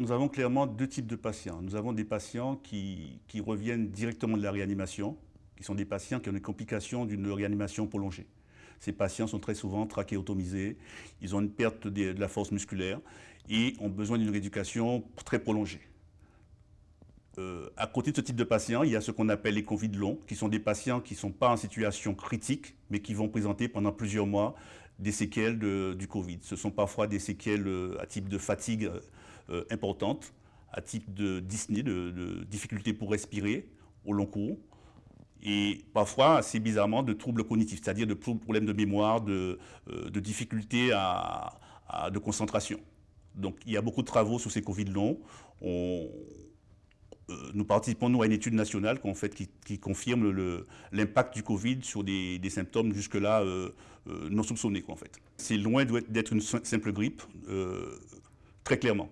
nous avons clairement deux types de patients. Nous avons des patients qui, reviennent directement de la réanimation, qui sont des patients qui ont des complications d'une réanimation prolongée. Ces patients sont très souvent trachéotomisés, ils ont une perte de, la force musculaire et ont besoin d'une rééducation très prolongée. Euh, à côté de ce type de patients, il y a ce qu'on appelle les Covid longs, qui sont des patients qui ne sont pas en situation critique, mais qui vont présenter pendant plusieurs mois des séquelles du Covid. Ce sont parfois des séquelles euh, à type de fatigue euh, importante, à type de dyspnée, de, de difficulté pour respirer au long cours, et parfois, assez bizarrement, de troubles cognitifs, c'est-à-dire de problèmes de mémoire, de, difficultés à, de concentration. Donc il y a beaucoup de travaux sur ces Covid longs. On, euh, nous participons nous, à une étude nationale fait, qui, confirme l'impact du Covid sur des, symptômes jusque-là euh, euh, non soupçonnés. en fait. C'est loin d'être une simple grippe, très clairement.